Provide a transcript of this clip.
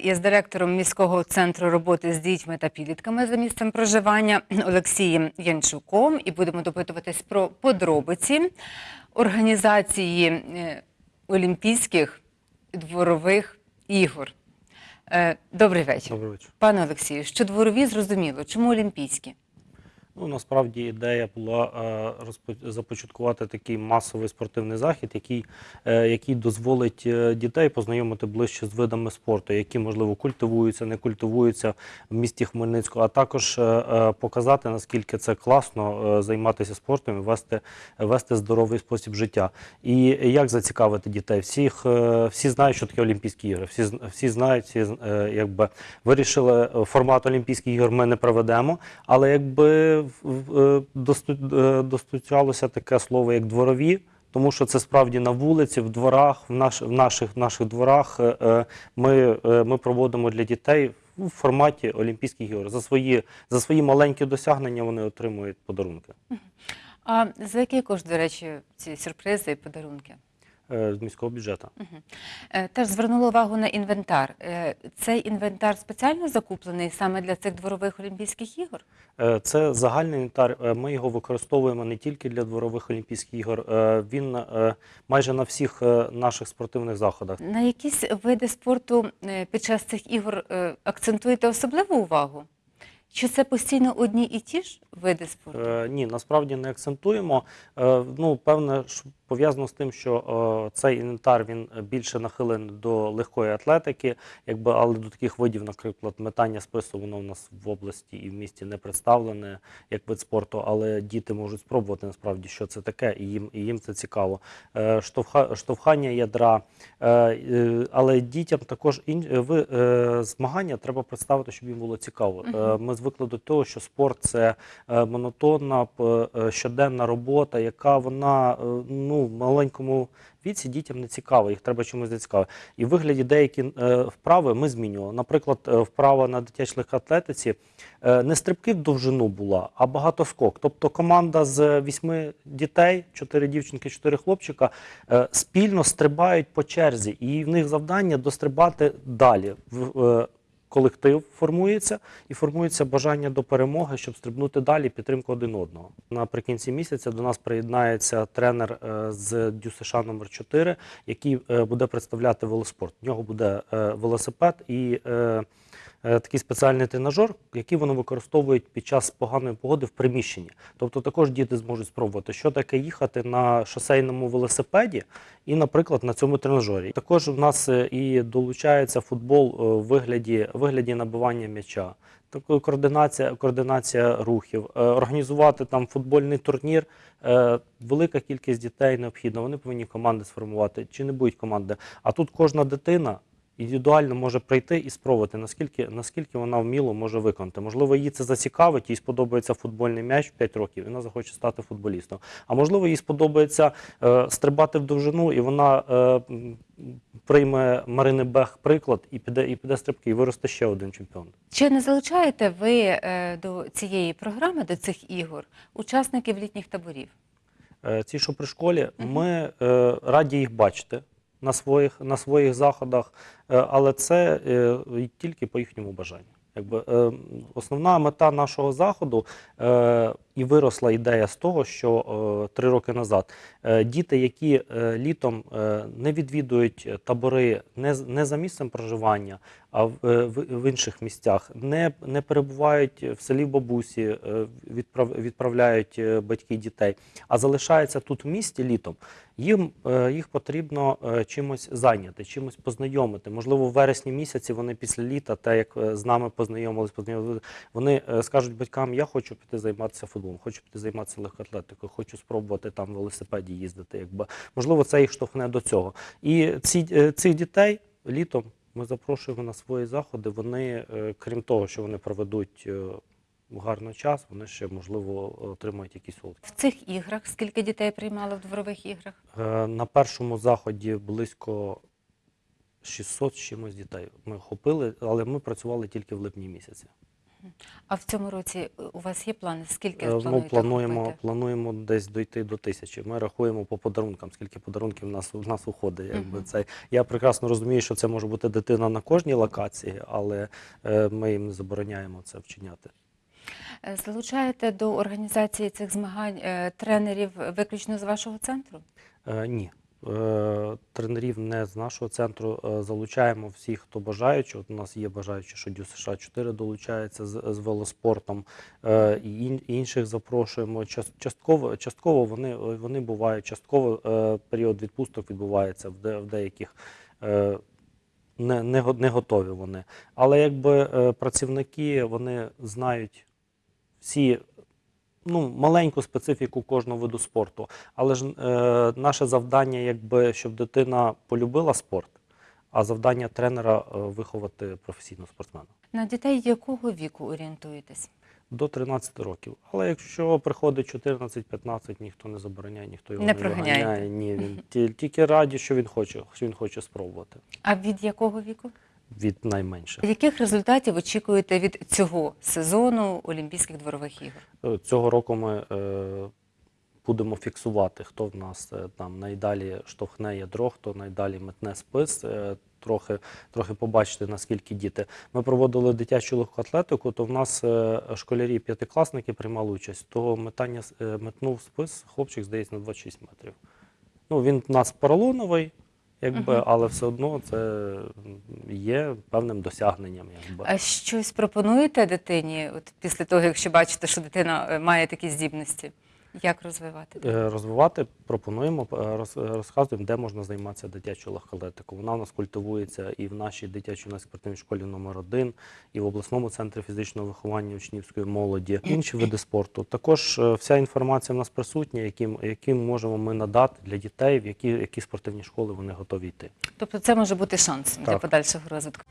Я з директором міського центру роботи з дітьми та підлітками за місцем проживання Олексієм Янчуком і будемо допитуватись про подробиці організації е, Олімпійських дворових ігор. Е, Добрий вечір. Добрий вечір. Пане Олексію, що дворові зрозуміло, чому олімпійські? Ну насправді ідея була е, започаткувати такий масовий спортивний захід, який, е, який дозволить е, дітей познайомити ближче з видами спорту, які можливо культивуються, не культивуються в місті Хмельницького, а також показати наскільки це класно займатися спортом і вести, вести здоровий спосіб життя. І як зацікавити дітей? Всіх всі знають, що таке Олімпійські ігри. Всі всі знають, всі якби вирішили формат Олімпійських ігор. Ми не проведемо, але якби е, е, достучалося таке слово як дворові. Тому що це справді на вулиці, в дворах, в, наш, в наших, наших дворах е, ми, ми проводимо для дітей в форматі Олімпійських ігор. За свої, за свої маленькі досягнення вони отримують подарунки А за який кошт, до речі, ці сюрпризи і подарунки? Е, з міського бюджету. Е, Теж звернула увагу на інвентар. Е, Цей інвентар спеціально закуплений саме для цих дворових Олімпійських ігор? Це загальний інвентар. Ми його використовуємо не тільки для дворових олімпійських ігор. Він майже на всіх наших спортивних заходах. На якісь види спорту під час цих ігор акцентуєте особливу увагу? Чи це постійно одні і ті ж види спорту? Е, Ні, насправді не акцентуємо. Е, Ну, певне, пов'язано з тим, що е, цей інвентар він більше нахилений до легкої атлетики, якби, але до таких видів, наприклад, метання спису, воно в нас в області і в місті не представлене як вид спорту, але діти можуть спробувати насправді, що це таке, і їм, і їм це цікаво. Е, Штовха, штовхання ядра, е, е, але дітям також ін, е, е, змагання треба представити, щоб їм було цікаво. Е, Ми звикли до того, що спорт це е, монотонна е, щоденна робота, яка вона е, ну, в маленькому віці дітям не цікава, їх треба чимось зацікавити. І в вигляді деякі вправи ми змінювали. Наприклад, вправа на дитячій легкоатлетиці е, не стрибки в довжину була, а багатоскок. Тобто команда з вісьми дітей, чотири дівчинки, чотири хлопчика, спільно стрибають по черзі, і в них завдання дострибати далі. Колектив формується і формується бажання до перемоги, щоб стрибнути далі, підтримку один одного. Наприкінці місяця до нас приєднається тренер е, з ДЮСШ номер 4 який е, буде представляти велоспорт. В нього буде е, велосипед і такий спеціальний тренажер, який вони використовують під час поганої погоди в приміщенні. Тобто також діти зможуть спробувати, що таке їхати на шосейному велосипеді і, наприклад, на цьому тренажері. Також в нас е, і долучається футбол е, в вигляді, вигляді набивання м'яча. Координація, координація рухів, Е, організувати там футбольний турнір. Е, Велика кількість дітей необхідна. Вони повинні команди сформувати. Чи не будуть команди? А тут кожна дитина індивідуально може прийти і спробувати, наскільки, наскільки вона вміло може виконати. Можливо, їй це зацікавить, їй сподобається футбольний м'яч в 5 років, і вона захоче стати футболістом. А можливо, їй сподобається е, стрибати в довжину, і вона е, прийме Марини Бех приклад і піде, і піде стрибки, і виросте ще один чемпіон. Чи не залучаєте ви е, до цієї програми, до цих ігор, учасників літніх таборів? Е, Ці, що при школі, ми е, раді їх бачити на своїх, на своїх заходах, е, але це е, тільки по їхньому бажанню. Якби, е, основна мета нашого заходу е, і виросла ідея з того, що е, три роки назад е, діти, які е, літом е, не відвідують табори не, не за місцем проживання, а в, е, в, інших місцях, не, не перебувають в селі бабусі, е, відправ, відправляють е, батьки дітей, а залишаються тут в місті літом, їм е, їх потрібно е, чимось зайняти, чимось познайомити. Можливо, в вересні місяці вони після літа, те як е, з нами познайомились, познайомились, вони е, скажуть батькам: я хочу піти займатися футболом, хочу піти займатися легкоатлетикою, хочу спробувати там велосипеді їздити. Якби можливо, це їх штовхне до цього. І ці е, цих дітей літом. Ми запрошуємо на свої заходи. Вони, е, крім того, що вони проведуть гарний час, вони ще можливо отримають якісь солодкі. В цих іграх скільки дітей приймало в дворових іграх? На першому заході близько 600 з чимось дітей ми охопили, але ми працювали тільки в липні місяці. А в цьому році е, у вас є плани? Скільки Е, Ну, плануємо, купити? плануємо десь дойти до тисячі. Ми рахуємо по подарункам, скільки подарунків в нас в нас уходить. Якби Мгм. це я прекрасно розумію, що це може бути дитина на кожній локації, але е, ми їм не забороняємо це вчиняти. Е, Залучаєте до організації цих змагань е, тренерів виключно з вашого центру? Е, ні. Е, Тренерів не з нашого центру е, залучаємо всіх, хто бажаючи. От у нас є бажаючі, що Дю США 4 долучається з, з велоспортом, е, і інших запрошуємо. Частково, частково вони, вони бувають, частково період відпусток відбувається в, деяких. Не, не, не готові вони. Але якби працівники вони знають всі ну, маленьку специфіку кожного виду спорту. Але ж е, наше завдання, якби, щоб дитина полюбила спорт, а завдання тренера е, виховати професійного спортсмена. На дітей якого віку орієнтуєтесь? До 13 років. Але якщо приходить 14-15, ніхто не забороняє, ніхто його Не не, виганяє. Ні, він тільки раді, що він хоче, що він хоче спробувати А від якого віку? Від найменших. Яких результатів очікуєте від цього сезону Олімпійських дворових ігор? Е, Цього року ми е, будемо фіксувати, хто в нас е, там найдалі штовхне ядро, хто найдалі метне спис. е, Трохи, трохи побачити, наскільки діти. Ми проводили дитячу легкоатлетику, то в нас е, школярі п'ятикласники приймали участь. То метання е, метнув спис, хлопчик, здається, на 26 метрів. Ну, він в нас поролоновий, якби, угу. але все одно це є певним досягненням. Якби. А щось пропонуєте дитині, от після того, якщо бачите, що дитина е, має такі здібності? Як розвивати? Е, Розвивати пропонуємо, е, розказуємо, де можна займатися дитячою легкоатлетикою. Вона у нас культивується і в нашій дитячій спортивній школі номер 1 і в обласному центрі фізичного виховання учнівської молоді, інші види спорту. Також е, вся інформація в нас присутня, яким, яким можемо ми надати для дітей, в які, які спортивні школи вони готові йти. Тобто це може бути шанс для подальшого розвитку.